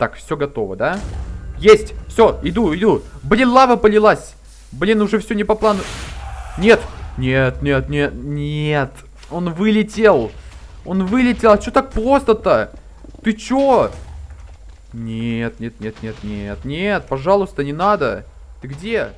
Так, все готово, да? Есть! Все, иду, иду. Блин, лава полилась. Блин, уже все не по плану. Нет, нет, нет, нет, нет. Он вылетел. Он вылетел. А что так просто-то? Ты чё? Нет, нет, нет, нет, нет, нет. Пожалуйста, не надо. Ты где?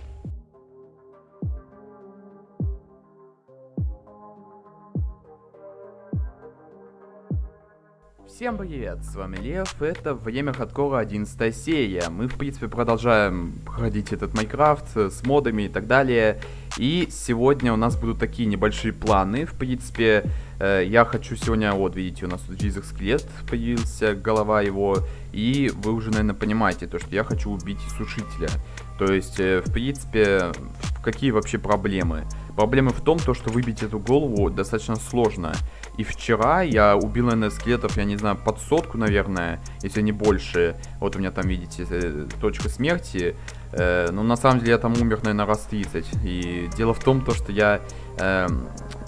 Всем привет, с вами Лев, это Время Хардкора 11 серия. Мы, в принципе, продолжаем проходить этот Майнкрафт с модами и так далее. И сегодня у нас будут такие небольшие планы. В принципе, э, я хочу сегодня, вот, видите, у нас тут визор скелет появился, голова его. И вы уже, наверное, понимаете, то, что я хочу убить сушителя. То есть, э, в принципе, какие вообще проблемы? Проблема в том, то, что выбить эту голову достаточно сложно. И вчера я убил, наверное, скелетов, я не знаю, под сотку, наверное, если не больше. Вот у меня там, видите, э, точка смерти. Э, но на самом деле я там умер, наверное, раз 30. И дело в том, то, что я э,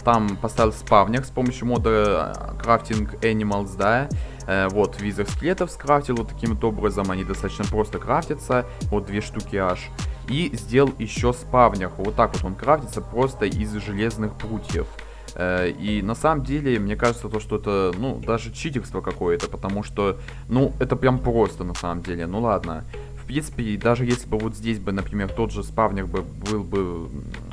там поставил спавнер с помощью мода э, Crafting Animals, да. Э, вот, визор скелетов скрафтил вот таким вот образом. Они достаточно просто крафтятся. Вот две штуки аж. И сделал еще спавнер. Вот так вот он крафтится просто из железных прутьев. Э, и на самом деле, мне кажется, то, что это, ну, даже читерство какое-то, потому что, ну, это прям просто на самом деле. Ну ладно. В принципе, даже если бы вот здесь бы, например, тот же спавнер бы был бы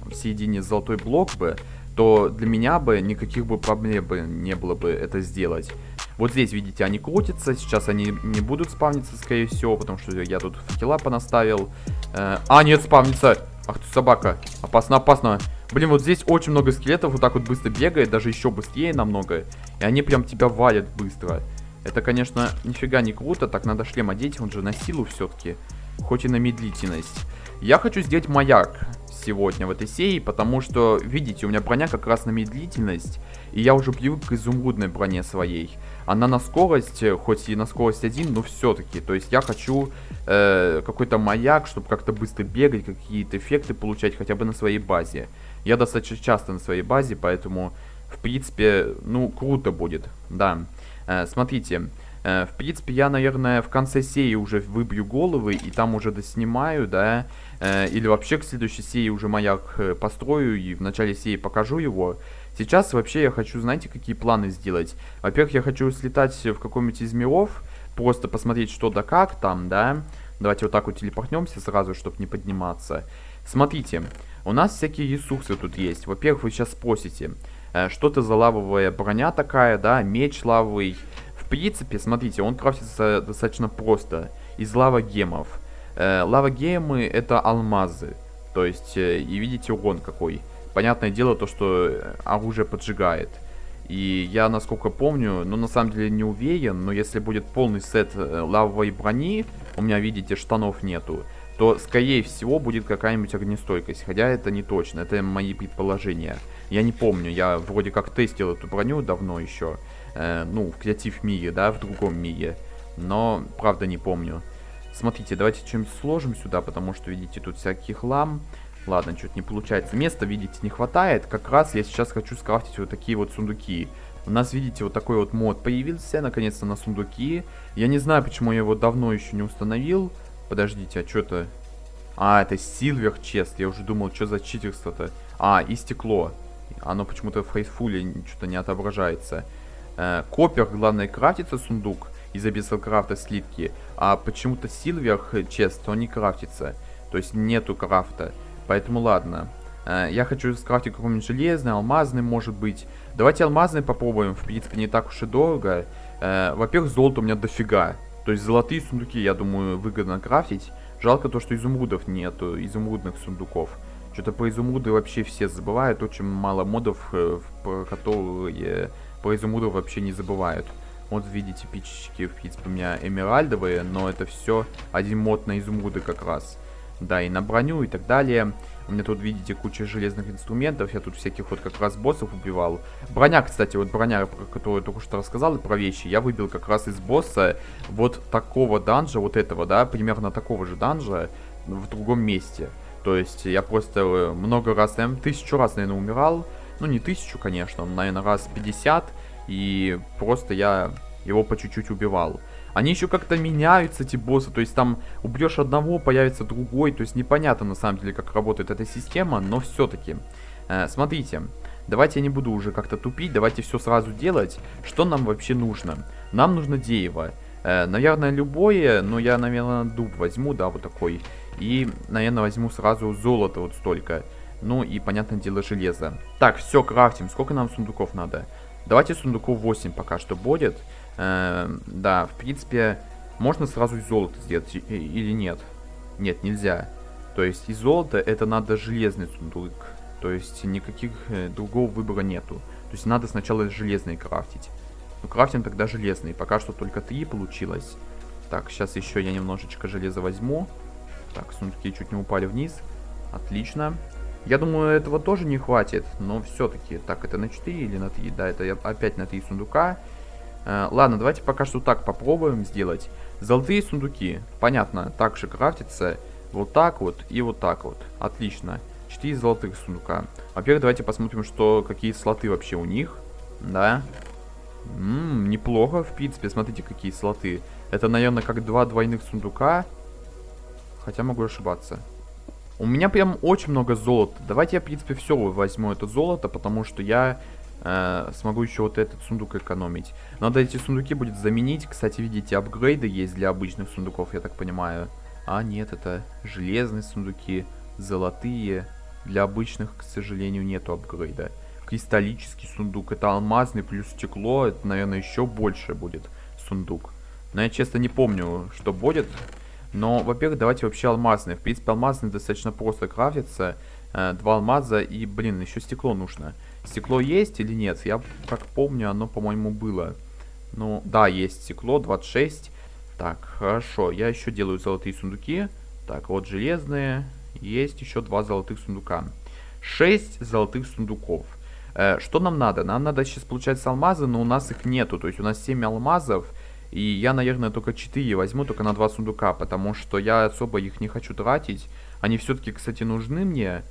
в середине золотой блок бы, то для меня бы никаких бы проблем бы не было бы это сделать. Вот здесь, видите, они крутятся, сейчас они не будут спавниться, скорее всего, потому что я тут факела понаставил. Э, а, нет, спавнится! Ах ты собака, опасно, опасно. Блин, вот здесь очень много скелетов, вот так вот быстро бегает, даже еще быстрее намного. И они прям тебя валят быстро. Это, конечно, нифига не круто, так надо шлем одеть, он же на силу все-таки, хоть и на медлительность. Я хочу сделать маяк сегодня в этой серии, потому что, видите, у меня броня как раз на медлительность, и я уже привык к изумрудной броне своей. Она на скорость, хоть и на скорость 1, но все-таки, то есть я хочу э, какой-то маяк, чтобы как-то быстро бегать, какие-то эффекты получать хотя бы на своей базе. Я достаточно часто на своей базе, поэтому, в принципе, ну, круто будет, да. Э, смотрите, э, в принципе, я, наверное, в конце серии уже выбью головы, и там уже доснимаю, да, э, или вообще к следующей серии уже маяк э, построю, и в начале серии покажу его. Сейчас вообще я хочу, знаете, какие планы сделать? Во-первых, я хочу слетать в какой-нибудь из миров, просто посмотреть что да как там, да. Давайте вот так вот телепортнемся сразу, чтобы не подниматься. Смотрите, у нас всякие ресурсы тут есть. Во-первых, вы сейчас спросите, э, что это за лавовая броня такая, да, меч лавовый. В принципе, смотрите, он крафтится достаточно просто, из лавогемов. Э, лавогемы это алмазы, то есть, э, и видите урон какой. Понятное дело то, что оружие поджигает. И я, насколько помню, ну, на самом деле не уверен, но если будет полный сет лавовой брони, у меня, видите, штанов нету, то, скорее всего, будет какая-нибудь огнестойкость. Хотя это не точно, это мои предположения. Я не помню, я вроде как тестил эту броню давно еще. Э, ну, в креатив мире, да, в другом мире. Но, правда, не помню. Смотрите, давайте что-нибудь сложим сюда, потому что, видите, тут всякий хлам. Ладно, что-то не получается. Места, видите, не хватает. Как раз я сейчас хочу скрафтить вот такие вот сундуки. У нас, видите, вот такой вот мод появился, наконец-то, на сундуки. Я не знаю, почему я его давно еще не установил. Подождите, а что-то... А, это Silver Chest. Я уже думал, что за читерство-то. А, и стекло. Оно почему-то в фейсфуле что-то не отображается. Э, Копер, главное, крафтится сундук из Abyssal слитки. А почему-то Silver Chest, он не крафтится. То есть нету крафта. Поэтому ладно. Э, я хочу скрафтить какой-нибудь железный, алмазный, может быть. Давайте алмазный попробуем. В принципе, не так уж и дорого. Э, Во-первых, золото у меня дофига. То есть золотые сундуки, я думаю, выгодно крафтить. Жалко то, что изумрудов нету, изумрудных сундуков. Что-то про изумруды вообще все забывают. Очень мало модов, э, которые про изумрудов вообще не забывают. Вот видите, пичечки, в принципе, у меня эмеральдовые, но это все один мод на изумруды как раз. Да, и на броню и так далее. У меня тут, видите, куча железных инструментов. Я тут всяких вот как раз боссов убивал. Броня, кстати, вот броня, про которую я только что рассказал, про вещи, я выбил как раз из босса вот такого данжа, вот этого, да, примерно такого же данжа в другом месте. То есть я просто э, много раз, наверное, тысячу раз, наверное, умирал. Ну, не тысячу, конечно, наверное, раз 50. И просто я его по чуть-чуть убивал. Они еще как-то меняются, эти боссы. То есть там убьешь одного, появится другой. То есть непонятно на самом деле, как работает эта система, но все-таки. Э, смотрите, давайте я не буду уже как-то тупить, давайте все сразу делать. Что нам вообще нужно? Нам нужно дерево. Э, наверное, любое, но я, наверное, дуб возьму, да, вот такой. И, наверное, возьму сразу золото вот столько. Ну и, понятное дело, железо. Так, все, крафтим. Сколько нам сундуков надо? Давайте сундуков 8 пока что будет. Э, да, в принципе, можно сразу из золота сделать или нет? Нет, нельзя. То есть из золота это надо железный сундук. То есть никаких э, другого выбора нету. То есть надо сначала железный крафтить. Ну, крафтим тогда железный. Пока что только 3 получилось. Так, сейчас еще я немножечко железа возьму. Так, сундуки чуть не упали вниз. Отлично. Я думаю, этого тоже не хватит, но все-таки. Так, это на 4 или на 3? Да, это опять на 3 сундука. Э, ладно, давайте пока что так попробуем сделать. Золотые сундуки. Понятно, также крафтится вот так вот и вот так вот. Отлично. 4 золотых сундука. Во-первых, давайте посмотрим, что какие слоты вообще у них. Да. Ммм, неплохо, в принципе. Смотрите, какие слоты. Это, наверное, как два двойных сундука. Хотя могу ошибаться. У меня прям очень много золота. Давайте я, в принципе, все возьму это золото, потому что я э, смогу еще вот этот сундук экономить. Надо эти сундуки будет заменить. Кстати, видите, апгрейды есть для обычных сундуков, я так понимаю. А, нет, это железные сундуки, золотые. Для обычных, к сожалению, нету апгрейда. Кристаллический сундук, это алмазный плюс стекло, это, наверное, еще больше будет сундук. Но я честно не помню, что будет. Но, во-первых, давайте вообще алмазные. В принципе, алмазные достаточно просто крафтятся. Э, два алмаза и, блин, еще стекло нужно. Стекло есть или нет? Я как помню, оно, по-моему, было. Ну, да, есть стекло, 26. Так, хорошо. Я еще делаю золотые сундуки. Так, вот железные. Есть еще два золотых сундука. 6 золотых сундуков. Э, что нам надо? Нам надо сейчас, получается, алмазы, но у нас их нету. То есть у нас 7 алмазов. И я, наверное, только 4 возьму, только на 2 сундука, потому что я особо их не хочу тратить. Они все-таки, кстати, нужны мне.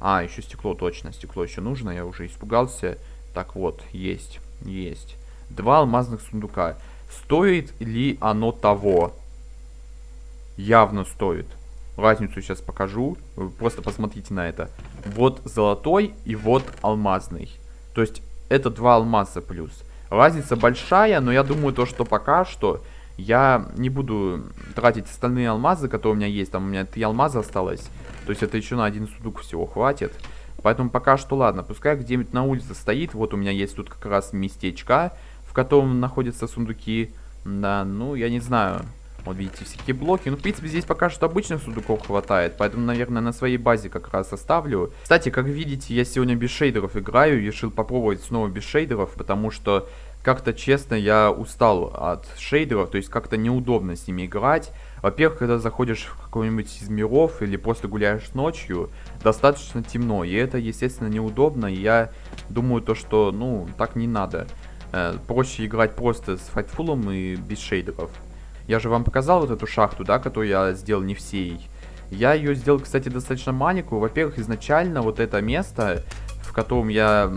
А, еще стекло, точно, стекло еще нужно, я уже испугался. Так вот, есть, есть. Два алмазных сундука. Стоит ли оно того? Явно стоит. Разницу сейчас покажу. Вы просто посмотрите на это. Вот золотой и вот алмазный. То есть это два алмаза плюс. Разница большая, но я думаю то, что пока что я не буду тратить остальные алмазы, которые у меня есть. Там у меня три алмаза осталось. То есть это еще на один сундук всего хватит. Поэтому пока что ладно. Пускай где-нибудь на улице стоит. Вот у меня есть тут как раз местечко, в котором находятся сундуки. Да, ну я не знаю. Вот видите, всякие блоки. Ну, в принципе, здесь пока что обычных сундуков хватает. Поэтому, наверное, на своей базе как раз оставлю. Кстати, как видите, я сегодня без шейдеров играю. Решил попробовать снова без шейдеров, потому что как-то, честно, я устал от шейдеров. То есть, как-то неудобно с ними играть. Во-первых, когда заходишь в какой-нибудь из миров или просто гуляешь ночью, достаточно темно. И это, естественно, неудобно. И я думаю то, что, ну, так не надо. Э, проще играть просто с файтфулом и без шейдеров. Я же вам показал вот эту шахту, да, которую я сделал не всей. Я ее сделал, кстати, достаточно маленькую. Во-первых, изначально вот это место, в котором я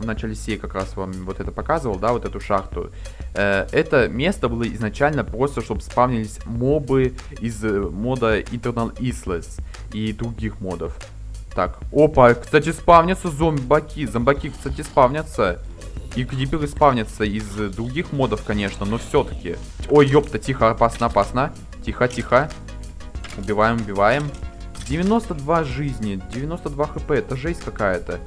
в начале серии как раз вам вот это показывал, да, вот эту шахту. Э, это место было изначально просто, чтобы спавнились мобы из э, мода Eternal Isles и других модов. Так, опа, кстати, спавнятся зомбаки. Зомбаки, кстати, спавнятся. И криперы спавнятся из других модов, конечно, но все-таки. Ой, ёпта, тихо, опасно, опасно. Тихо, тихо. Убиваем, убиваем. 92 жизни, 92 хп, это жесть какая-то.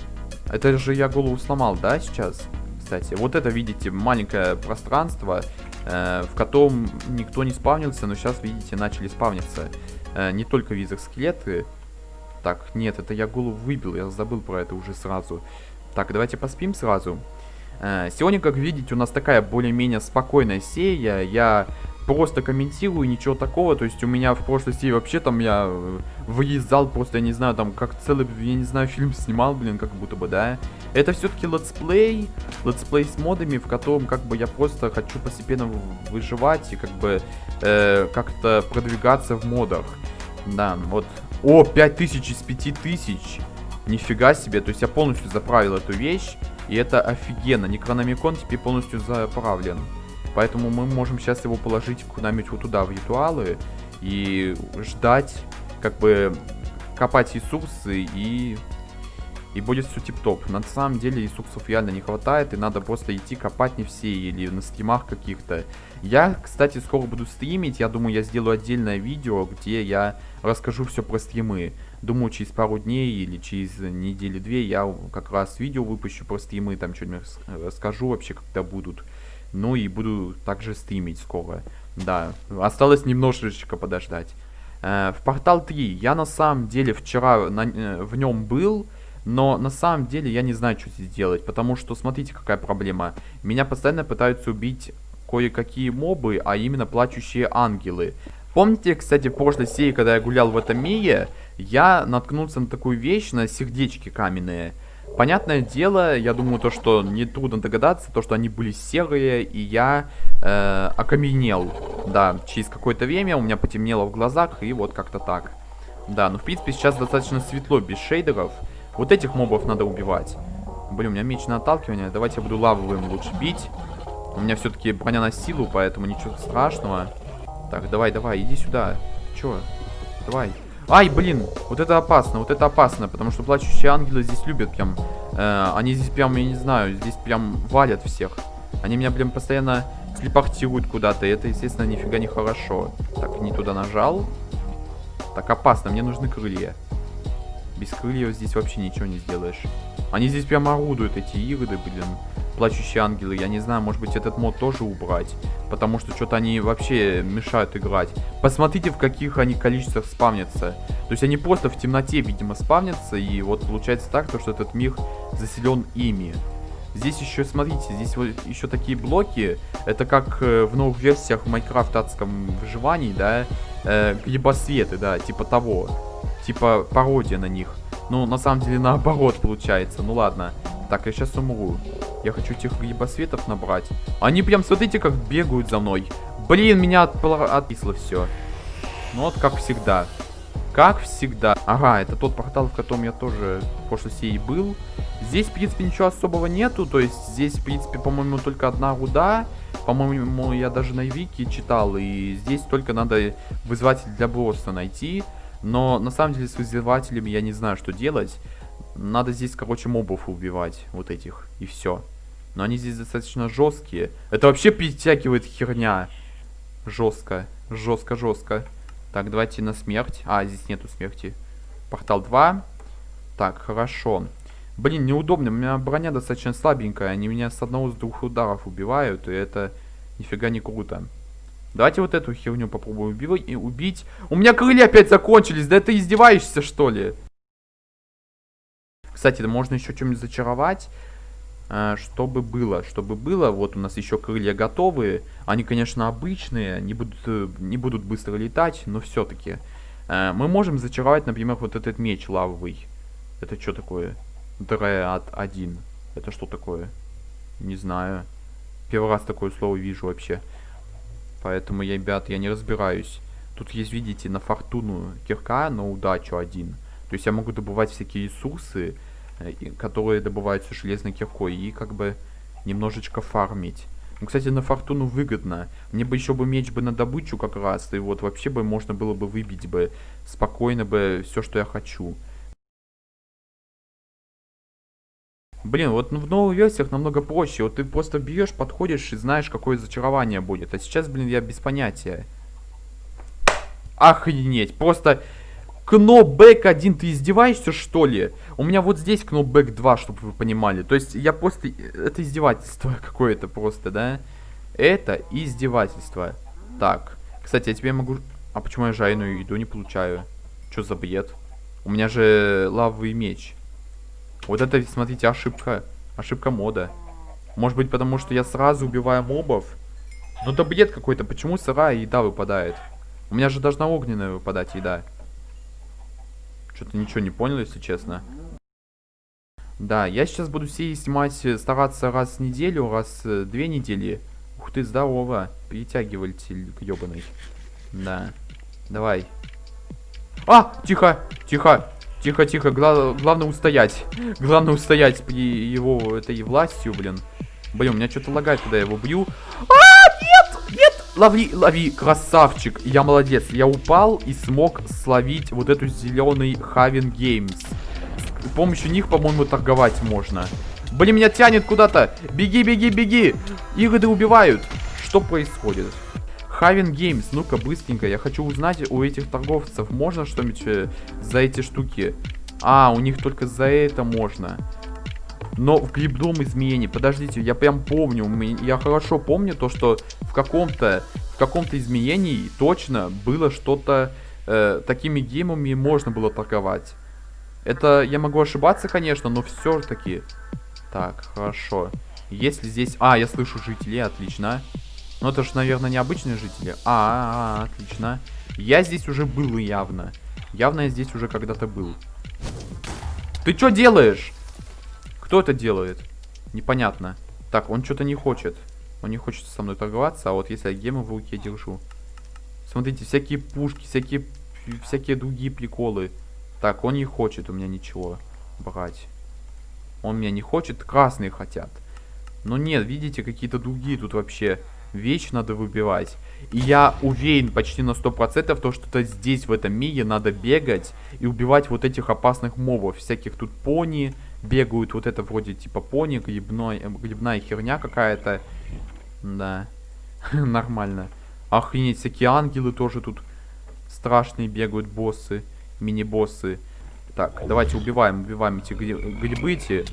Это же я голову сломал, да, сейчас? Кстати, вот это, видите, маленькое пространство, э, в котором никто не спавнился, но сейчас, видите, начали спавниться. Э, не только визор скелеты. Так, нет, это я голову выбил, я забыл про это уже сразу. Так, давайте поспим сразу. Э, сегодня, как видите, у нас такая более-менее спокойная серия. Я просто комментирую, ничего такого. То есть у меня в прошлой серии вообще там я э, выездал просто, я не знаю, там как целый, я не знаю, фильм снимал, блин, как будто бы, да. Это все-таки летсплей, летсплей с модами, в котором как бы я просто хочу постепенно выживать и как бы э, как-то продвигаться в модах. Да, вот. О, 5000 из 5000. Нифига себе, то есть я полностью заправил эту вещь. И это офигенно. Некрономикон теперь полностью заправлен. Поэтому мы можем сейчас его положить куда-нибудь вот туда, в ритуалы, и ждать, как бы, копать ресурсы и и будет все тип-топ. На самом деле ресурсов реально не хватает, и надо просто идти копать не все, или на стримах каких-то. Я, кстати, скоро буду стримить, я думаю, я сделаю отдельное видео, где я расскажу все про стримы. Думаю, через пару дней или через недели-две я как раз видео выпущу про стримы, там что-нибудь расскажу вообще, когда будут. Ну и буду также стримить скоро. Да, осталось немножечко подождать. Э, в Портал 3 я на самом деле вчера на, э, в нем был, но на самом деле я не знаю, что здесь делать, потому что смотрите, какая проблема. Меня постоянно пытаются убить кое-какие мобы, а именно плачущие ангелы. Помните, кстати, в прошлой серии, когда я гулял в этом мире, я наткнулся на такую вещь, на сердечки каменные. Понятное дело, я думаю, то, что нетрудно догадаться, то, что они были серые, и я э, окаменел. Да, через какое-то время у меня потемнело в глазах, и вот как-то так. Да, ну в принципе сейчас достаточно светло, без шейдеров. Вот этих мобов надо убивать. Блин, у меня меч на отталкивание. Давайте я буду лавовым лучше бить. У меня все-таки броня на силу, поэтому ничего страшного. Так, давай, давай, иди сюда. Че? Давай. Ай, блин, вот это опасно, вот это опасно, потому что плачущие ангелы здесь любят прям. Э, они здесь прям, я не знаю, здесь прям валят всех. Они меня, блин, постоянно телепортируют куда-то, и это, естественно, нифига не хорошо. Так, не туда нажал. Так, опасно, мне нужны крылья. Без крыльев здесь вообще ничего не сделаешь. Они здесь прям орудуют, эти игры, блин. Плачущие ангелы. Я не знаю, может быть этот мод тоже убрать. Потому что что-то они вообще мешают играть. Посмотрите, в каких они количествах спавнятся. То есть они просто в темноте, видимо, спавнятся. И вот получается так, то, что этот мир заселен ими. Здесь еще, смотрите, здесь вот еще такие блоки. Это как э, в новых версиях в Майнкрафт адском выживании, да. Э, грибосветы, да, типа того типа пародия на них. Ну, на самом деле наоборот получается. Ну ладно. Так, я сейчас умру. Я хочу этих грибосветов набрать. Они прям, смотрите, как бегают за мной. Блин, меня отписло все. Ну вот, как всегда. Как всегда. Ага, это тот портал, в котором я тоже в прошлой серии был. Здесь, в принципе, ничего особого нету. То есть, здесь, в принципе, по-моему, только одна руда. По-моему, я даже на Вики читал. И здесь только надо вызватель для босса найти. Но на самом деле с вызывателями я не знаю, что делать. Надо здесь, короче, мобов убивать. Вот этих. И все. Но они здесь достаточно жесткие. Это вообще перетягивает херня. Жестко. Жестко, жестко. Так, давайте на смерть. А, здесь нету смерти. Портал 2. Так, хорошо. Блин, неудобно. У меня броня достаточно слабенькая. Они меня с одного с двух ударов убивают. И это нифига не круто. Давайте вот эту херню попробуем убивать убить. У меня крылья опять закончились. Да ты издеваешься, что ли? Кстати, можно еще чем-нибудь зачаровать. Э, чтобы было, чтобы было. Вот у нас еще крылья готовые. Они, конечно, обычные. Не будут, э, не будут быстро летать, но все-таки. Э, мы можем зачаровать, например, вот этот меч лавовый. Это что такое? Дреад 1. Это что такое? Не знаю. Первый раз такое слово вижу вообще. Поэтому, ребят, я не разбираюсь. Тут есть, видите, на фортуну кирка, на удачу один. То есть я могу добывать всякие ресурсы, которые добываются железной киркой, и как бы немножечко фармить. Ну, кстати, на фортуну выгодно. Мне бы еще бы меч бы на добычу как раз, и вот вообще бы можно было бы выбить бы спокойно бы все, что я хочу. Блин, вот в новых версиях намного проще. Вот ты просто берешь, подходишь и знаешь, какое зачарование будет. А сейчас, блин, я без понятия. Охренеть. Просто кнопбэк 1, ты издеваешься, что ли? У меня вот здесь кнопбэк 2, чтобы вы понимали. То есть я просто... Это издевательство какое-то просто, да? Это издевательство. Так. Кстати, я тебе могу... А почему я жайную еду не получаю? Что за бред? У меня же лавовый меч. Вот это, смотрите, ошибка. Ошибка мода. Может быть, потому что я сразу убиваю мобов? Ну это бред какой-то. Почему сырая еда выпадает? У меня же должна огненная выпадать еда. Что-то ничего не понял, если честно. Да, я сейчас буду все снимать, э, стараться раз в неделю, раз в две недели. Ух ты, здорово. Перетягиватель ебаный. Да. Давай. А, тихо, тихо. Тихо, тихо, Гла главное устоять. Главное устоять при его этой властью, блин. Блин, у меня что-то лагает, когда я его бью. А, Лови, лови, красавчик. Я молодец. Я упал и смог словить вот эту зеленый Haven Gems. С помощью них, по-моему, торговать можно. Блин, меня тянет куда-то. Беги, беги, беги. Игры убивают. Что происходит? Haven Gems, ну-ка, быстренько. Я хочу узнать у этих торговцев, можно что-нибудь э, за эти штуки? А, у них только за это можно. Но в грибном изменении, подождите, я прям помню, я хорошо помню то, что в каком-то в каком-то изменении точно было что-то, э, такими геймами можно было торговать. Это, я могу ошибаться, конечно, но все-таки. Так, хорошо. Если здесь... А, я слышу жителей, отлично. Ну, это же, наверное, необычные жители. А, -а, -а отлично. Я здесь уже был явно. Явно я здесь уже когда-то был. Ты что делаешь? Кто это делает? Непонятно. Так, он что-то не хочет. Он не хочет со мной торговаться, а вот если я гемы в руке держу. Смотрите, всякие пушки, всякие, всякие другие приколы. Так, он не хочет у меня ничего брать. Он меня не хочет, красные хотят. Но нет, видите, какие-то другие тут вообще вещи надо выбивать. И я уверен почти на 100% то, что -то здесь, в этом мире, надо бегать и убивать вот этих опасных мобов. Всяких тут пони бегают, вот это вроде типа пони, грибной, грибная херня какая-то. Да, нормально. Охренеть, всякие ангелы тоже тут страшные бегают, боссы, мини-боссы. Так, давайте убиваем, убиваем эти грибы эти.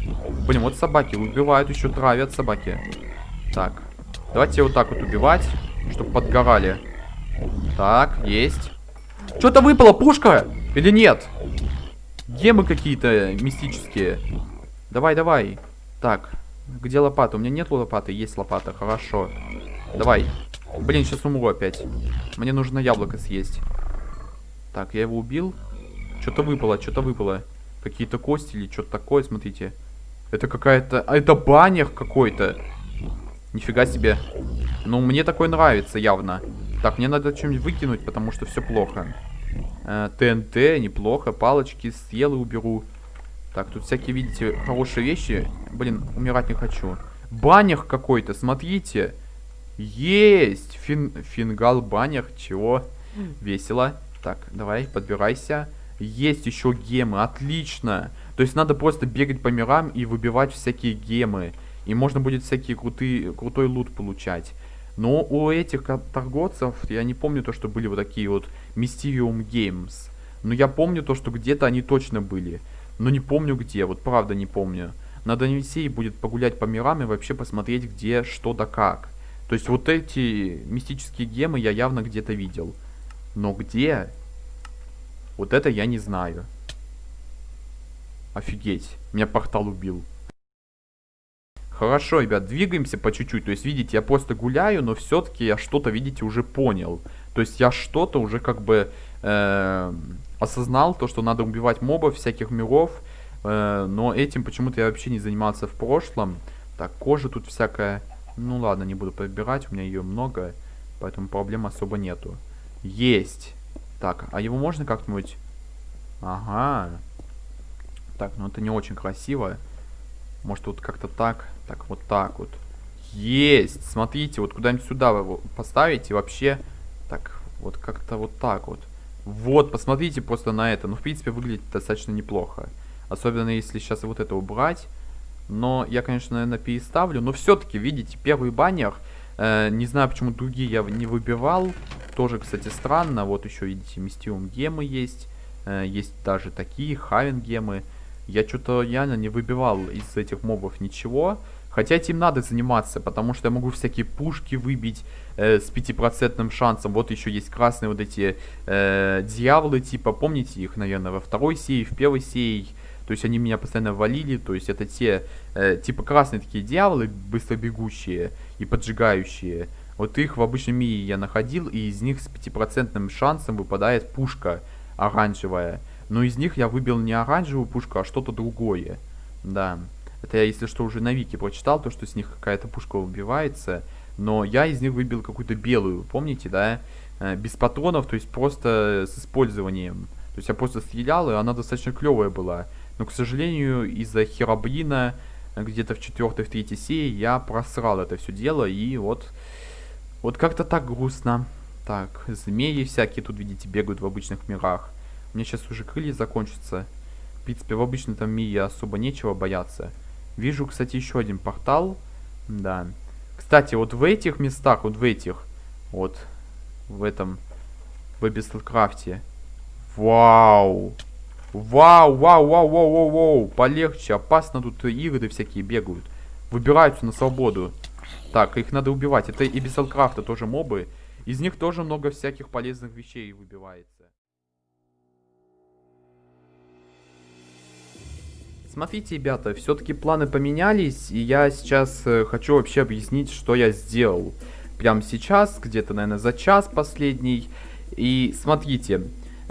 Блин, вот собаки убивают, еще травят собаки. Так, давайте вот так вот убивать, чтобы подгорали. Так, есть. Что-то выпало, пушка? Или нет? Гемы какие-то мистические. Давай, давай. Так, где лопата? У меня нет лопаты, есть лопата, хорошо. Давай. Блин, сейчас умру опять. Мне нужно яблоко съесть. Так, я его убил. Что-то выпало, что-то выпало. Какие-то кости или что-то такое, смотрите. Это какая-то... А это баннер какой-то. Нифига себе. Ну, мне такой нравится явно. Так, мне надо что-нибудь выкинуть, потому что все плохо. Э, ТНТ, неплохо. Палочки съел и уберу. Так, тут всякие, видите, хорошие вещи. Блин, умирать не хочу. Баннер какой-то, смотрите. Есть! Фин... Фингал баннер. Чего? Весело. Так, давай, подбирайся. Есть еще гемы, отлично. То есть надо просто бегать по мирам и выбивать всякие гемы. И можно будет всякие крутые, крутой лут получать. Но у этих торговцев, я не помню то, что были вот такие вот Mysterium Games. Но я помню то, что где-то они точно были. Но не помню где, вот правда не помню. Надо Весей будет погулять по мирам и вообще посмотреть, где, что да как. То есть вот эти мистические гемы я явно где-то видел. Но где, вот это я не знаю. Офигеть. Меня портал убил. Хорошо, ребят, двигаемся по чуть-чуть. То есть, видите, я просто гуляю, но все-таки я что-то, видите, уже понял. То есть, я что-то уже как бы э, осознал, то, что надо убивать мобов всяких миров. Э, но этим почему-то я вообще не занимался в прошлом. Так, кожа тут всякая. Ну ладно, не буду подбирать, у меня ее много. Поэтому проблем особо нету. Есть. Так, а его можно как-нибудь... Ага. Так, ну это не очень красиво. Может вот как-то так. Так, вот так вот. Есть! Смотрите, вот куда-нибудь сюда вы его поставите. Вообще, так, вот как-то вот так вот. Вот, посмотрите просто на это. Ну, в принципе, выглядит достаточно неплохо. Особенно, если сейчас вот это убрать. Но я, конечно, наверное, переставлю. Но все-таки, видите, первый баннер... Э, не знаю, почему другие я не выбивал. Тоже, кстати, странно. Вот еще, видите, мистиум гемы есть. Э, есть даже такие, хавен гемы. Я что-то реально не выбивал из этих мобов ничего. Хотя этим надо заниматься, потому что я могу всякие пушки выбить э, с 5% шансом. Вот еще есть красные вот эти э, дьяволы, типа, помните их, наверное, во второй серии, в первой серии. То есть они меня постоянно валили, то есть это те, э, типа, красные такие дьяволы, быстро бегущие и поджигающие. Вот их в обычном мире я находил, и из них с 5% шансом выпадает пушка оранжевая. Но из них я выбил не оранжевую пушку, а что-то другое. Да. Это я, если что, уже на вики прочитал, то, что с них какая-то пушка убивается. Но я из них выбил какую-то белую, помните, да? Э, без патронов, то есть просто с использованием. То есть я просто стрелял, и она достаточно клевая была. Но, к сожалению, из-за херобрина где-то в четвертой, в третьей серии я просрал это все дело, и вот Вот как-то так грустно. Так, змеи всякие тут, видите, бегают в обычных мирах. У меня сейчас уже крылья закончатся. В принципе, в обычном там мире особо нечего бояться. Вижу, кстати, еще один портал. Да. Кстати, вот в этих местах, вот в этих, вот, в этом, в Эбистлкрафте. Вау! Вау, вау, вау, вау, вау, вау, полегче, опасно, тут игры всякие бегают. Выбираются на свободу. Так, их надо убивать. Это и без Алкрафта тоже мобы. Из них тоже много всяких полезных вещей выбивается. Смотрите, ребята, все-таки планы поменялись, и я сейчас э, хочу вообще объяснить, что я сделал. Прямо сейчас, где-то, наверное, за час последний. И смотрите,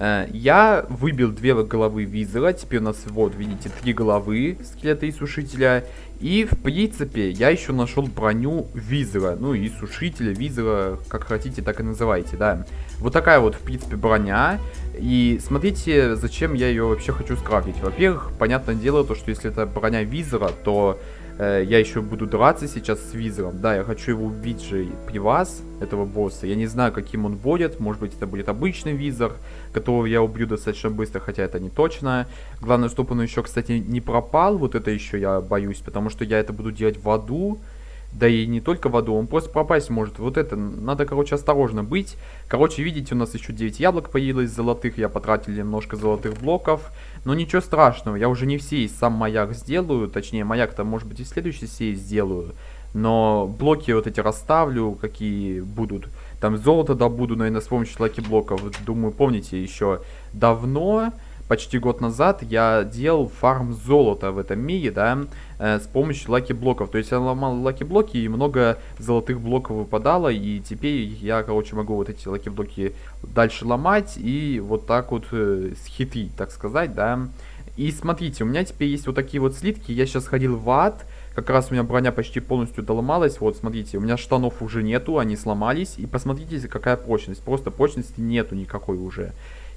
Э, я выбил две головы визора, теперь у нас вот, видите, три головы скелета и сушителя. И, в принципе, я еще нашел броню визора, ну и сушителя, визора, как хотите, так и называйте, да. Вот такая вот, в принципе, броня. И смотрите, зачем я ее вообще хочу скрафтить. Во-первых, понятное дело, то, что если это броня визора, то я еще буду драться сейчас с Визером. Да, я хочу его убить же при вас, этого босса. Я не знаю, каким он будет. Может быть, это будет обычный Визер, которого я убью достаточно быстро, хотя это не точно. Главное, чтобы он еще, кстати, не пропал. Вот это еще я боюсь, потому что я это буду делать в аду. Да и не только в аду, он просто пропасть может. Вот это, надо, короче, осторожно быть. Короче, видите, у нас еще 9 яблок появилось золотых. Я потратил немножко золотых блоков. Но ничего страшного, я уже не все из сам маяк сделаю. Точнее, маяк-то, может быть, и в следующей серии сделаю. Но блоки вот эти расставлю, какие будут. Там золото добуду, наверное, с помощью lucky-блоков. Думаю, помните, еще давно почти год назад я делал фарм золота в этом мире, да, э, с помощью lucky-блоков. То есть я ломал lucky-блоки и много золотых блоков выпадало, и теперь я, короче, могу вот эти lucky-блоки дальше ломать и вот так вот э, схитрить, так сказать, да. И смотрите, у меня теперь есть вот такие вот слитки, я сейчас ходил в ад, как раз у меня броня почти полностью доломалась. Вот, смотрите, у меня штанов уже нету, они сломались. И посмотрите, какая прочность. Просто прочности нету никакой уже.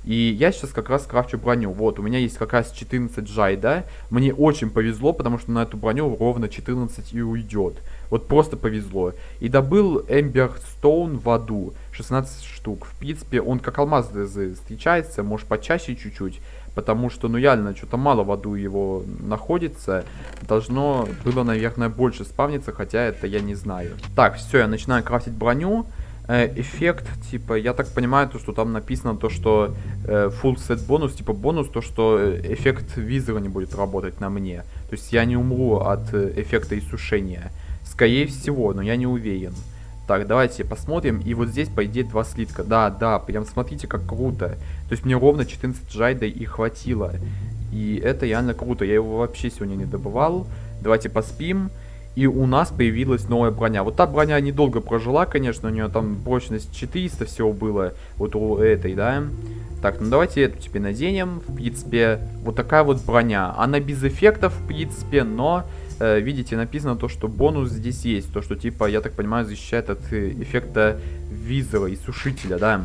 И я сейчас как раз крафчу броню. Вот, у меня есть как раз 14 жай, да. Мне очень повезло, потому что на эту броню ровно 14 и уйдет. Вот просто повезло. И добыл Эмбер Стоун в аду. 16 штук. В принципе, он как алмаз встречается, может почаще чуть-чуть. Потому что, ну реально, что-то мало в аду его находится. Должно было, наверное, больше спавниться, хотя это я не знаю. Так, все, я начинаю крафтить броню. Э, эффект, типа, я так понимаю, то, что там написано то, что э, full set бонус, типа бонус, то, что э, эффект визора не будет работать на мне. То есть я не умру от э, эффекта иссушения. Скорее всего, но я не уверен. Так, давайте посмотрим. И вот здесь, по идее, два слитка. Да, да, прям смотрите, как круто. То есть мне ровно 14 жайда и хватило. И это реально круто. Я его вообще сегодня не добывал. Давайте поспим. И у нас появилась новая броня. Вот та броня недолго прожила, конечно, у нее там прочность 400 всего было. Вот у этой, да. Так, ну давайте эту теперь наденем. В принципе, вот такая вот броня. Она без эффектов, в принципе, но... Э, видите, написано то, что бонус здесь есть. То, что, типа, я так понимаю, защищает от э, эффекта визора и сушителя, да.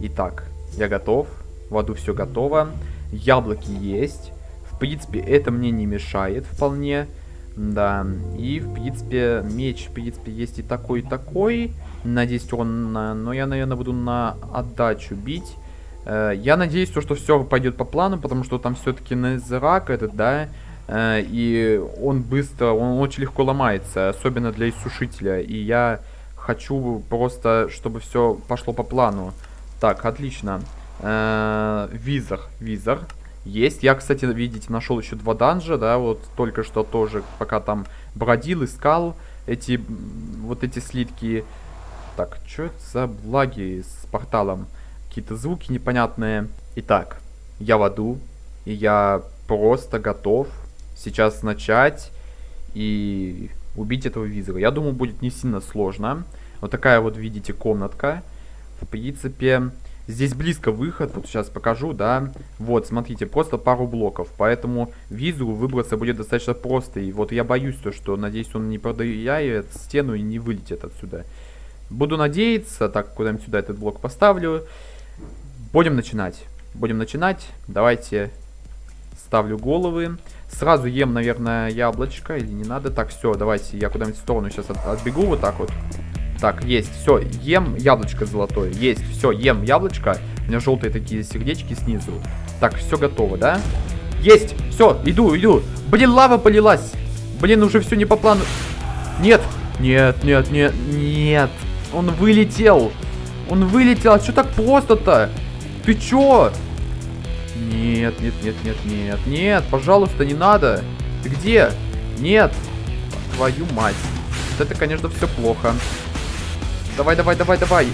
Итак, я готов. В аду все готово. Яблоки есть. В принципе, это мне не мешает вполне. Да, и в принципе меч, в принципе, есть и такой, и такой. Надеюсь, он, но я, наверное, буду на отдачу бить. Э, я надеюсь, то, что все пойдет по плану, потому что там все-таки Незерак этот, да, э, и он быстро, он очень легко ломается, особенно для иссушителя. И я хочу просто, чтобы все пошло по плану. Так, отлично. Э, визор, визор есть. Я, кстати, видите, нашел еще два данжа, да, вот только что тоже, пока там бродил, искал эти, вот эти слитки. Так, что это за благи с порталом? Какие-то звуки непонятные. Итак, я в аду, и я просто готов сейчас начать и убить этого визора. Я думаю, будет не сильно сложно. Вот такая вот, видите, комнатка. В принципе, Здесь близко выход, вот сейчас покажу, да. Вот, смотрите, просто пару блоков, поэтому визу выбраться будет достаточно просто. И вот я боюсь то, что, надеюсь, он не продавит стену и не вылетит отсюда. Буду надеяться, так, куда-нибудь сюда этот блок поставлю. Будем начинать. Будем начинать. Давайте ставлю головы. Сразу ем, наверное, яблочко или не надо. Так, все, давайте я куда-нибудь в сторону сейчас от, отбегу вот так вот. Так, есть, все, ем яблочко золотое. Есть, все, ем яблочко. У меня желтые такие сердечки снизу. Так, все готово, да? Есть, все, иду, иду. Блин, лава полилась. Блин, уже все не по плану. Нет, нет, нет, нет, нет. Он вылетел. Он вылетел. А что так просто-то? Ты чё? Нет, нет, нет, нет, нет, нет, пожалуйста, не надо. Ты где? Нет. Твою мать. Это, конечно, все плохо. Давай, давай, давай, давай.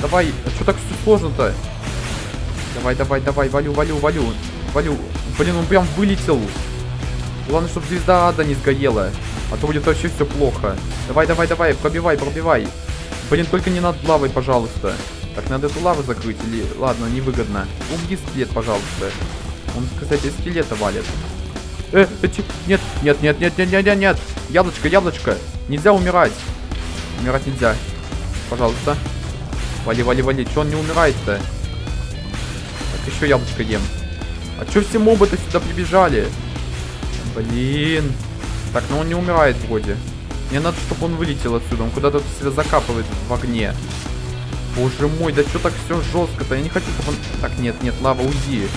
Давай. А что так сложно-то? Давай, давай, давай. Валю, валю, валю. Валю. Блин, он прям вылетел. Главное, чтобы звезда ада не сгорела. А то будет вообще все плохо. Давай, давай, давай. Пробивай, пробивай. Блин, только не над лавой, пожалуйста. Так, надо эту лаву закрыть или... Ладно, невыгодно. Убьи скелет, пожалуйста. Он, кстати, скелета валит. Э, эти... Нет, нет, нет, нет, нет, нет, нет, нет. Яблочко, яблочко. Нельзя умирать. Умирать нельзя. Пожалуйста. Вали, вали, вали. Че он не умирает-то? Так, еще яблочко ем. А че все мобы-то сюда прибежали? Блин. Так, ну он не умирает вроде. Мне надо, чтобы он вылетел отсюда. Он куда-то себя закапывает в огне. Боже мой, да что так все жестко-то? Я не хочу, чтобы он... Так, нет, нет, лава, уйди.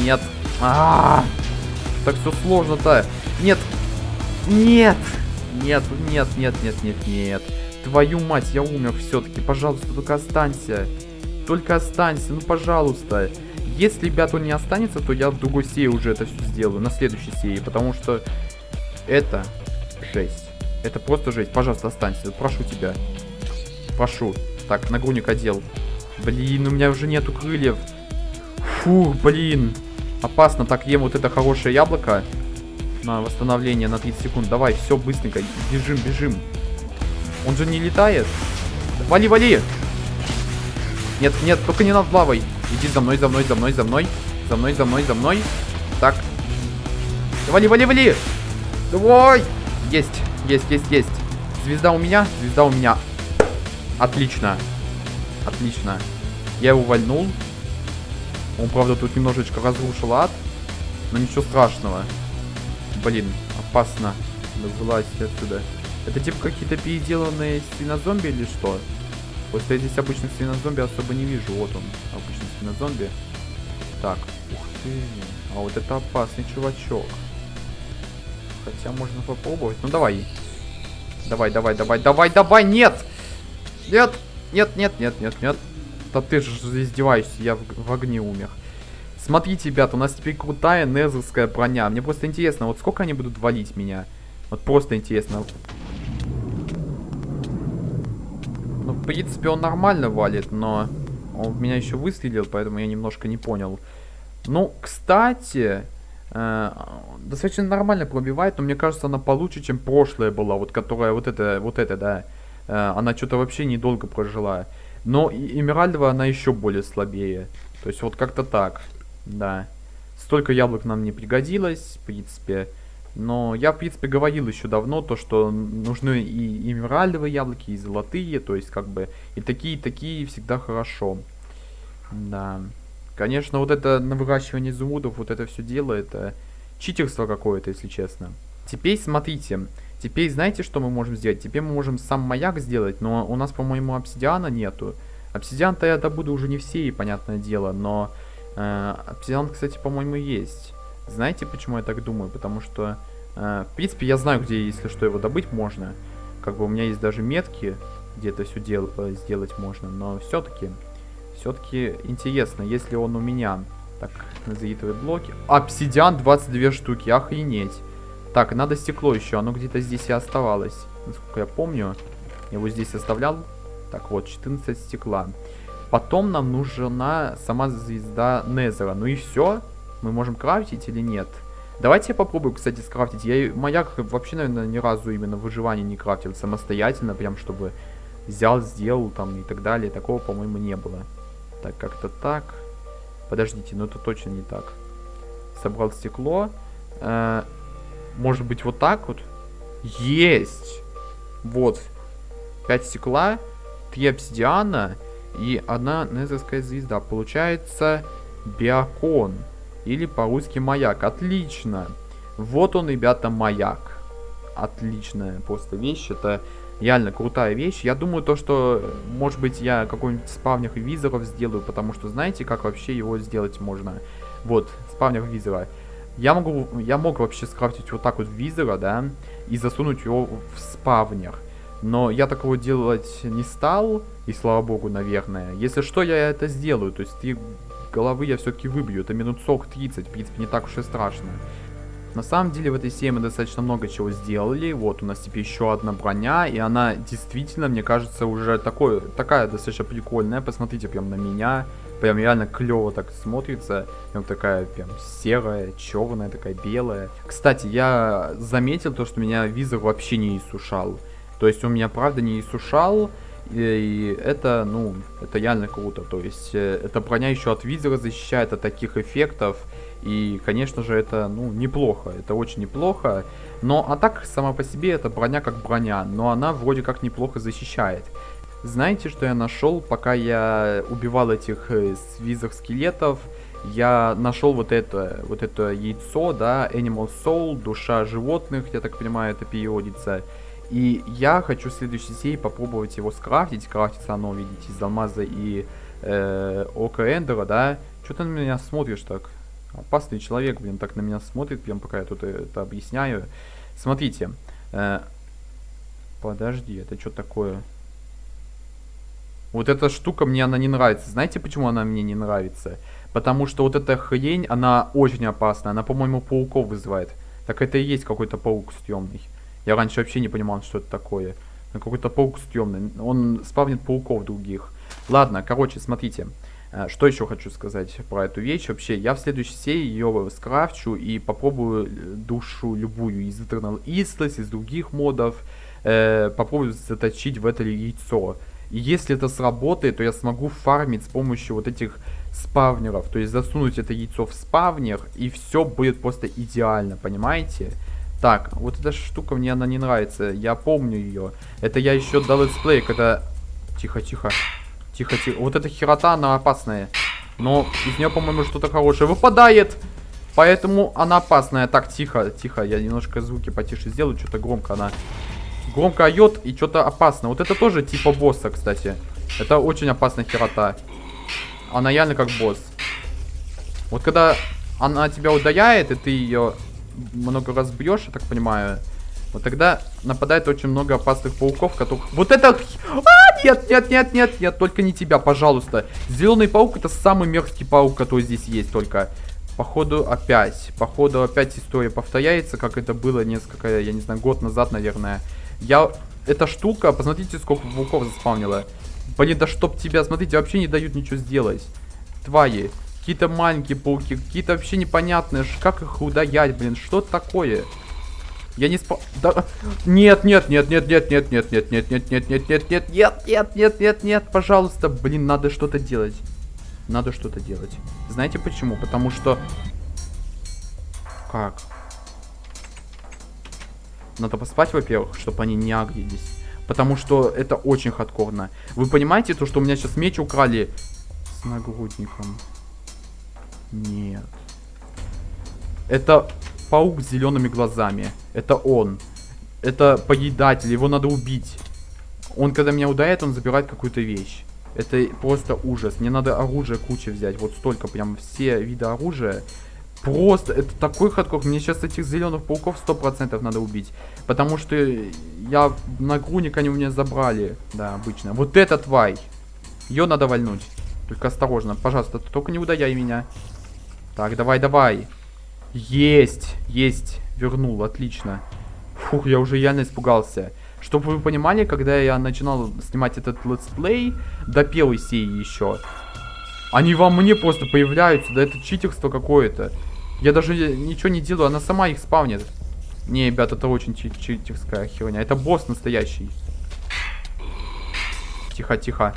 Нет. А, -а, -а. Так все сложно-то. Нет. Нет. Нет, нет, нет, нет, нет, нет. Твою мать, я умер все-таки. Пожалуйста, только останься. Только останься, ну пожалуйста. Если, ребят, он не останется, то я в другой серии уже это все сделаю. На следующей серии. Потому что это жесть. Это просто жесть. Пожалуйста, останься. Прошу тебя. Прошу. Так, нагрудник одел. Блин, у меня уже нету крыльев. Фух, блин. Опасно. Так, ем вот это хорошее яблоко. На восстановление на 30 секунд. Давай, все, быстренько. Бежим, бежим. Он же не летает. Вали, вали. Нет, нет, только не над лавой. Иди за мной, за мной, за мной, за мной. За мной, за мной, за мной. Так. Вали, вали, вали. Давай. Есть, есть, есть, есть. Звезда у меня, звезда у меня. Отлично. Отлично. Я его вальнул. Он, правда, тут немножечко разрушил ад. Но ничего страшного. Блин, опасно. Вылазь отсюда. Это типа какие-то переделанные свинозомби или что? Просто я здесь обычных свинозомби особо не вижу. Вот он, обычный свинозомби. Так, ух ты. А вот это опасный чувачок. Хотя можно попробовать. Ну давай. Давай, давай, давай, давай, давай, нет! Нет, нет, нет, нет, нет, нет. Да ты же издеваешься, я в, в огне умер. Смотрите, ребята, у нас теперь крутая незерская броня. Мне просто интересно, вот сколько они будут валить меня? Вот просто интересно. Ну, в принципе, он нормально валит, но он меня еще выстрелил, поэтому я немножко не понял. Ну, кстати, э, достаточно нормально пробивает, но мне кажется, она получше, чем прошлая была, вот которая, вот это, вот это, да. Э, она что-то вообще недолго прожила. Но Эмеральдова она еще более слабее. То есть вот как-то так, да. Столько яблок нам не пригодилось, в принципе. Но я, в принципе, говорил еще давно, то, что нужны и эмеральдовые яблоки, и золотые, то есть, как бы, и такие, и такие всегда хорошо. Да. Конечно, вот это на выращивание изумрудов, вот это все дело, это читерство какое-то, если честно. Теперь смотрите, теперь знаете, что мы можем сделать? Теперь мы можем сам маяк сделать, но у нас, по-моему, обсидиана нету. Обсидиан-то я добуду уже не все, понятное дело, но э, обсидиан, кстати, по-моему, есть. Знаете, почему я так думаю? Потому что, э, в принципе, я знаю, где, если что, его добыть можно. Как бы у меня есть даже метки, где это все дел э, сделать можно. Но все-таки, все-таки интересно, если он у меня... Так, назовитые блоки. Обсидиан 22 штуки, охренеть. Так, надо стекло еще, оно где-то здесь и оставалось. Насколько я помню, я его здесь оставлял. Так вот, 14 стекла. Потом нам нужна сама звезда Незера. Ну и все. Мы можем крафтить или нет? Давайте я попробую, кстати, скрафтить. Я маяк вообще, наверное, ни разу именно в выживании не крафтил самостоятельно, прям чтобы взял, сделал там и так далее. Такого, по-моему, не было. Так, как-то так. Подождите, ну это точно не так. Собрал стекло. Э, может быть, вот так вот? Есть! Вот. 5 стекла, 3 обсидиана и одна незерская звезда. Получается биокон. Или по-русски маяк. Отлично. Вот он, ребята, маяк. Отличная просто вещь. Это Реально крутая вещь. Я думаю, то, что, может быть, я какой-нибудь спавнер визоров сделаю, потому что знаете, как вообще его сделать можно? Вот, спавнер визора. Я могу, я мог вообще скрафтить вот так вот визора, да, и засунуть его в спавнер. Но я такого делать не стал, и слава богу, наверное. Если что, я это сделаю. То есть три головы я все-таки выбью. Это минут 40-30, в принципе, не так уж и страшно. На самом деле в этой серии мы достаточно много чего сделали. Вот у нас теперь еще одна броня. И она действительно, мне кажется, уже такой, такая достаточно прикольная. Посмотрите прям на меня. Прям реально клево так смотрится. Прям такая прям серая, черная, такая белая. Кстати, я заметил то, что меня визор вообще не иссушал. То есть он меня правда не иссушал. И это, ну, это реально круто. То есть э, эта броня еще от визора защищает от таких эффектов. И, конечно же, это, ну, неплохо. Это очень неплохо. Но, а так, сама по себе, эта броня как броня. Но она вроде как неплохо защищает. Знаете, что я нашел, пока я убивал этих э, визор скелетов? Я нашел вот это, вот это яйцо, да, Animal Soul, душа животных, я так понимаю, это переводится. И я хочу в следующей серии попробовать его скрафтить. Крафтится оно, видите, из алмаза и э, ока эндера, да. Что ты на меня смотришь так? Опасный человек, блин, так на меня смотрит, прям пока я тут это объясняю. Смотрите. Э, подожди, это что такое? Вот эта штука мне она не нравится. Знаете, почему она мне не нравится? Потому что вот эта хрень, она очень опасная. Она, по-моему, пауков вызывает. Так это и есть какой-то паук стрёмный. Я раньше вообще не понимал, что это такое. Какой-то паук стрёмный. Он спавнит пауков других. Ладно, короче, смотрите. Э, что еще хочу сказать про эту вещь? Вообще, я в следующей серии ее скрафчу и попробую душу любую из Eternal Isles, из других модов. Э, попробую заточить в это яйцо. И если это сработает, то я смогу фармить с помощью вот этих спавнеров. То есть засунуть это яйцо в спавнер, и все будет просто идеально, понимаете? Так, вот эта штука мне она не нравится. Я помню ее. Это я еще до летсплея, когда... Тихо, тихо. Тихо, тихо. Вот эта херота, она опасная. Но из нее, по-моему, что-то хорошее выпадает. Поэтому она опасная. Так, тихо, тихо. Я немножко звуки потише сделаю. Что-то громко она... Громко орет и что-то опасно. Вот это тоже типа босса, кстати. Это очень опасная херота. Она реально как босс. Вот когда она тебя ударяет, и ты ее много раз бьешь, я так понимаю, вот тогда нападает очень много опасных пауков, которых... Вот это... А, нет, нет, нет, нет, нет, только не тебя, пожалуйста. Зеленый паук это самый мерзкий паук, который здесь есть только. Походу опять, походу опять история повторяется, как это было несколько, я не знаю, год назад, наверное. Я... Эта штука, посмотрите, сколько пауков заспавнила. Блин, да чтоб тебя, смотрите, вообще не дают ничего сделать. Твари. Какие-то маленькие пауки, какие-то вообще непонятные. Как их удаять, блин, что такое? Я не спа... Да... Нет, нет, нет, нет, нет, нет, нет, нет, нет, нет, нет, нет, нет, нет, нет, нет, нет, нет, нет, пожалуйста, блин, надо что-то делать. Надо что-то делать. Знаете почему? Потому что... Как? Надо поспать, во-первых, чтобы они не агрились. Потому что это очень хардкорно. Вы понимаете, то, что у меня сейчас меч украли с нагрудником? Нет. Это паук с зелеными глазами. Это он. Это поедатель, его надо убить. Он, когда меня ударяет, он забирает какую-то вещь. Это просто ужас. Мне надо оружие куча взять. Вот столько, прям все виды оружия. Просто, это такой хардкор. Мне сейчас этих зеленых пауков 100% надо убить. Потому что я нагрудник они у меня забрали. Да, обычно. Вот эта тварь. Ее надо вальнуть. Только осторожно, пожалуйста, только не ударяй меня. Так, давай, давай. Есть, есть. Вернул, отлично. Фух, я уже реально испугался. Чтобы вы понимали, когда я начинал снимать этот летсплей, до первой серии еще, они во мне просто появляются, да это читерство какое-то. Я даже ничего не делаю, она сама их спавнит. Не, ребят, это очень чит читерская херня. Это босс настоящий. Тихо, тихо.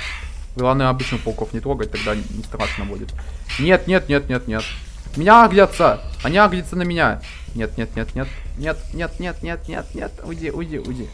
Главное, обычных пауков не трогать, тогда не страшно будет. Нет, нет, нет, нет, нет. Меня аглятся! Они аглятся на меня! Нет, нет, нет, нет. Нет, нет, нет, нет, нет, нет. Уйди, уйди, уйди.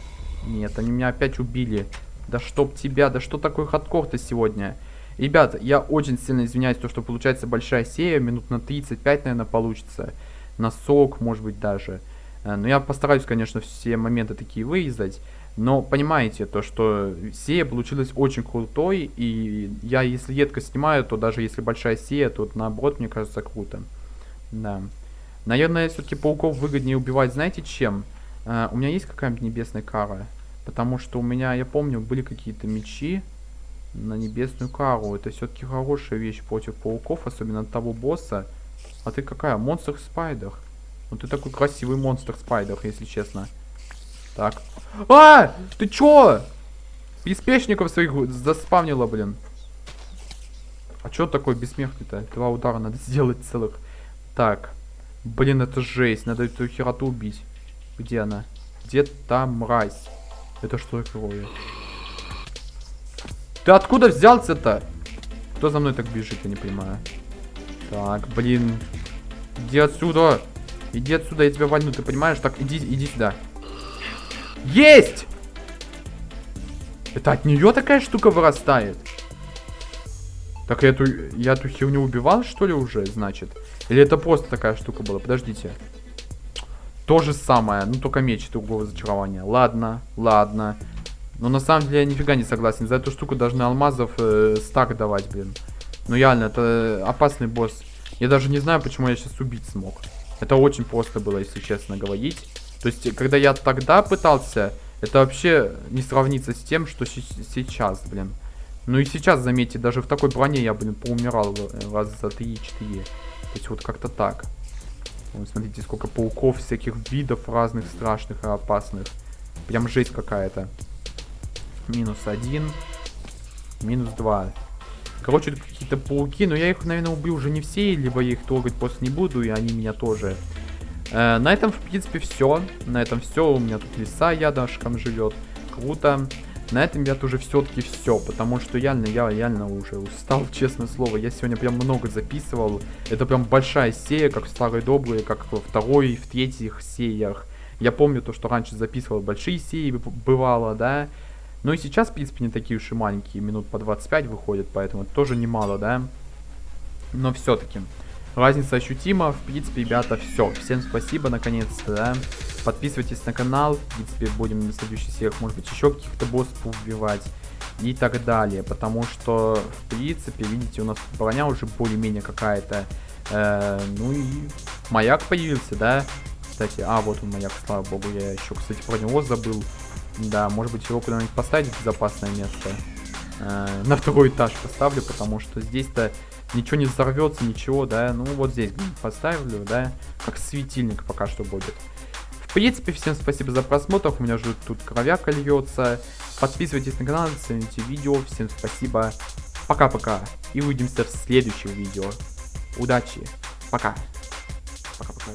Нет, они меня опять убили. Да чтоб тебя, да что такой хардкор-то сегодня? Ребят, я очень сильно извиняюсь, то, что получается большая серия, минут на 35, наверное, получится. На 40, может быть, даже. Э, но я постараюсь, конечно, все моменты такие вырезать. Но понимаете, то, что сея получилась очень крутой, и я, если редко снимаю, то даже если большая сея, то наоборот, мне кажется, круто. Да. Наверное, все-таки пауков выгоднее убивать, знаете, чем? Uh, у меня есть какая-нибудь небесная кара? Потому что у меня, я помню, были какие-то мечи на небесную кару. Это все-таки хорошая вещь против пауков, особенно от того босса. А ты какая? Монстр Спайдер. Ну ты такой красивый монстр Спайдер, если честно. Так. А! Ты чё? Приспешников своих заспавнила, блин. А чё такой бессмертный-то? Два удара надо сделать целых. Так. Блин, это жесть. Надо эту хероту убить. Где она? Где там мразь? Это что такое? Ты откуда взялся-то? Кто за мной так бежит, я не понимаю. Так, блин. Иди отсюда. Иди отсюда, я тебя вольну, ты понимаешь? Так, иди, иди сюда. Есть! Это от нее такая штука вырастает? Так я эту, я эту херню убивал, что ли, уже, значит? Или это просто такая штука была? Подождите. То же самое, ну только меч другого зачарования. Ладно, ладно. Но на самом деле я нифига не согласен. За эту штуку должны алмазов э, стак давать, блин. Ну реально, это опасный босс. Я даже не знаю, почему я сейчас убить смог. Это очень просто было, если честно говорить. То есть, когда я тогда пытался, это вообще не сравнится с тем, что сейчас, блин. Ну и сейчас, заметьте, даже в такой броне я, блин, поумирал раз за 3-4. То есть вот как-то так. Вот, смотрите, сколько пауков, всяких видов разных, страшных и опасных. Прям жесть какая-то. Минус один. Минус два. Короче, какие-то пауки, но я их, наверное, убью уже не все, либо я их трогать просто не буду, и они меня тоже. Э, на этом, в принципе, все. На этом все. У меня тут лиса ядошком живет. Круто. На этом я уже все-таки все, потому что реально, я реально уже устал, честное слово. Я сегодня прям много записывал. Это прям большая серия, как в старые добрые, как во второй, в третьих сериях. Я помню то, что раньше записывал большие серии, бывало, да. Ну и сейчас, в принципе, не такие уж и маленькие, минут по 25 выходят, поэтому тоже немало, да. Но все-таки. Разница ощутима. В принципе, ребята, все. Всем спасибо, наконец-то, да. Подписывайтесь на канал. В принципе, будем на следующих сериях, может быть, еще каких-то боссов убивать. И так далее. Потому что, в принципе, видите, у нас броня уже более-менее какая-то. Э, ну и маяк появился, да. Кстати, а, вот он маяк, слава богу. Я еще, кстати, про него забыл. Да, может быть, его куда-нибудь поставить в безопасное место. Э, на второй этаж поставлю, потому что здесь-то ничего не взорвется, ничего, да. Ну, вот здесь поставлю, да, как светильник пока что будет. В принципе, всем спасибо за просмотр, у меня уже тут кровяка льется. Подписывайтесь на канал, оцените видео, всем спасибо. Пока-пока, и увидимся в следующем видео. Удачи, пока. Пока-пока,